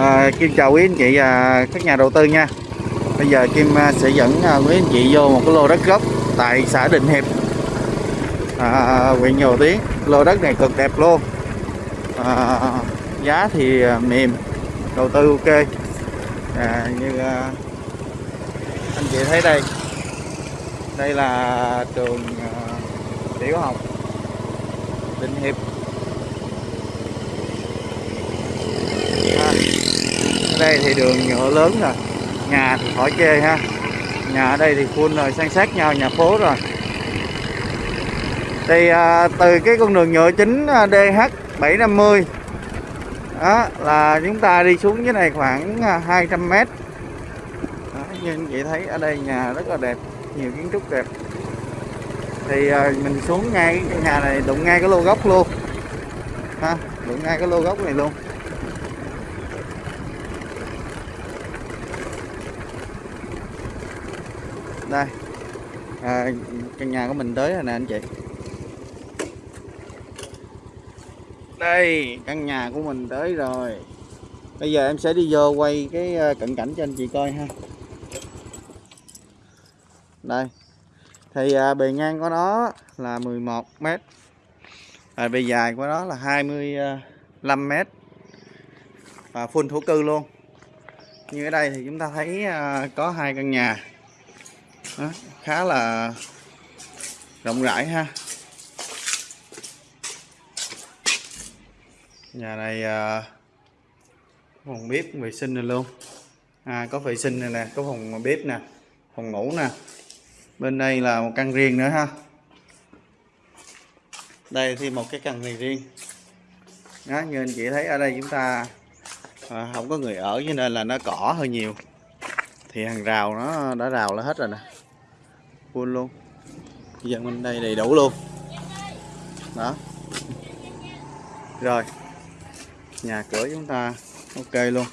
À, Kim chào quý anh chị và các nhà đầu tư nha. Bây giờ Kim à, sẽ dẫn à, quý anh chị vô một cái lô đất gốc tại xã Định Hiệp. À, à huyện Nhồ Tiến. Lô đất này cực đẹp luôn. À, Giá thì mềm Đầu tư ok. À, Như à, anh chị thấy đây. Đây là trường à, tiểu học Định Hiệp à, ở đây thì đường nhựa lớn rồi. Nhà thì khỏi chê ha. Nhà ở đây thì full rồi san sát nhau nhà phố rồi. Thì à, từ cái con đường nhựa chính à, DH 750 đó là chúng ta đi xuống dưới này khoảng à, 200 mét. Đó, như anh chị thấy ở đây nhà rất là đẹp nhiều kiến trúc đẹp. Thì à, mình xuống ngay cái nhà này đụng ngay cái lô gốc luôn. Ha đụng ngay cái lô gốc này luôn. Đây. À, căn nhà của mình tới rồi nè anh chị. Đây căn nhà của mình tới rồi. Bây giờ em sẽ đi vô quay cái ờ, cận cảnh cho anh chị coi ha. Đây. Thì à, bề ngang của nó là 11 mét. À, bề dài của nó là 25 ờ, mét. Và full thổ cư luôn. Như ở đây thì chúng ta thấy à, có hai căn nhà đó, khá là rộng rãi ha. Nhà này à, phòng bếp vệ sinh này luôn. À, có vệ sinh này nè có phòng bếp nè phòng ngủ nè. Bên đây là một căn riêng nữa ha. Đây thì một cái căn này riêng. Đó, như anh chị thấy ở đây chúng ta à, không có người ở cho nên là nó cỏ hơi nhiều. Thì hàng rào nó đã rào là hết rồi nè full luôn dân bên đây đầy đủ luôn. Đó. Rồi. Nhà cửa chúng ta ok luôn.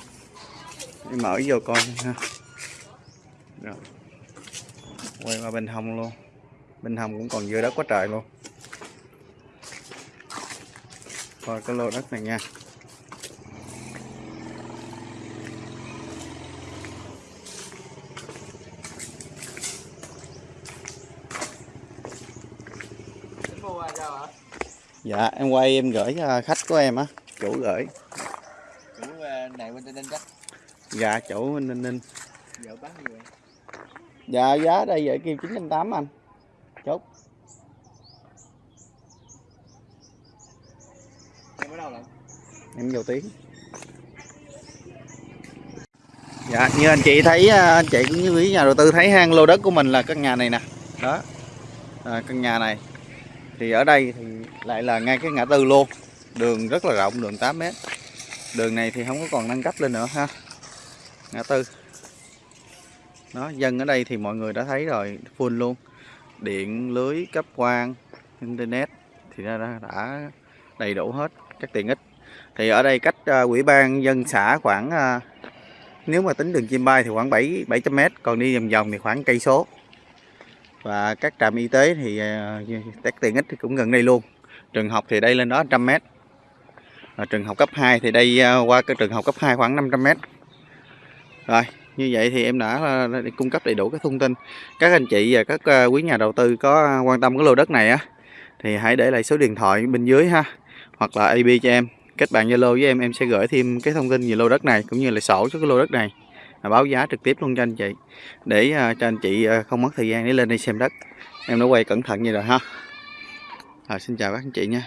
Đi mở vô coi ha. Rồi. Quay qua bên hông luôn. Bên hông cũng còn dưa đất quá trời luôn. Coi cái lô đất này nha. Dạ em quay em gửi cho khách của em á chủ gửi. Chủ ờ, này bên tây ninh chắc. Dạ chủ bên ninh ninh vợ bán gì vậy? Dạ giá đây vậy kêu chín trăm tám anh. Chốt. Em ở đâu lận em vô tiếng. Dạ như anh chị thấy à, anh chị cũng như quý nhà đầu tư thấy hang lô đất của mình là căn nhà này nè. Đó. À, căn nhà này thì ở đây thì lại là ngay cái ngã tư luôn đường rất là rộng đường 8 mét. Đường này thì không có còn nâng cấp lên nữa ha. Ngã tư. Đó dân ở đây thì mọi người đã thấy rồi full luôn. Điện lưới cấp quang internet thì đã, đã, đã đầy đủ hết các tiện ích. Thì ở đây cách uh, quỹ ban dân xã khoảng uh, nếu mà tính đường chim bay thì khoảng 7 700 m còn đi vòng vòng thì khoảng cây số và các trạm y tế thì uh, các tiện ích thì cũng gần đây luôn. Trường học thì đây lên đó 100 m và trường học cấp 2 thì đây ờ, qua cái trường học cấp 2 khoảng 500 m rồi như vậy thì em đã ờ, cung cấp đầy đủ các thông tin. Các anh chị và các quý nhà đầu tư có quan tâm cái lô đất này á thì hãy để lại số điện thoại bên dưới ha hoặc là AB cho em. Kết bạn Zalo với em em sẽ gửi thêm cái thông tin về lô đất này cũng như là sổ cho cái lô đất này báo giá trực tiếp luôn cho anh chị. Để uh, cho anh chị uh, không mất thời gian để lên đây xem đất. Em đã quay cẩn thận như rồi ha. À, xin chào các anh chị nha.